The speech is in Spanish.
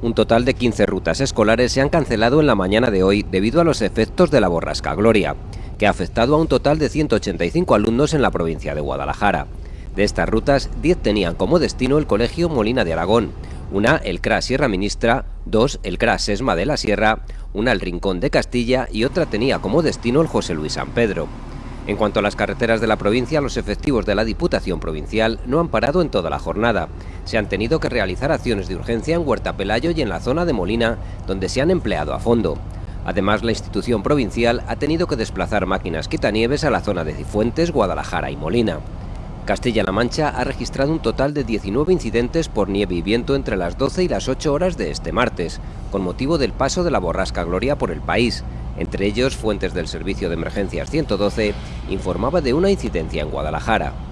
Un total de 15 rutas escolares se han cancelado en la mañana de hoy debido a los efectos de la borrasca Gloria, que ha afectado a un total de 185 alumnos en la provincia de Guadalajara. De estas rutas, 10 tenían como destino el Colegio Molina de Aragón, una el CRA Sierra Ministra, dos el CRA Sesma de la Sierra, una el Rincón de Castilla y otra tenía como destino el José Luis San Pedro. En cuanto a las carreteras de la provincia, los efectivos de la Diputación Provincial no han parado en toda la jornada. Se han tenido que realizar acciones de urgencia en Huerta Pelayo y en la zona de Molina, donde se han empleado a fondo. Además, la institución provincial ha tenido que desplazar máquinas quitanieves a la zona de Cifuentes, Guadalajara y Molina. Castilla-La Mancha ha registrado un total de 19 incidentes por nieve y viento entre las 12 y las 8 horas de este martes, con motivo del paso de la borrasca Gloria por el país, entre ellos, fuentes del Servicio de Emergencias 112 informaba de una incidencia en Guadalajara.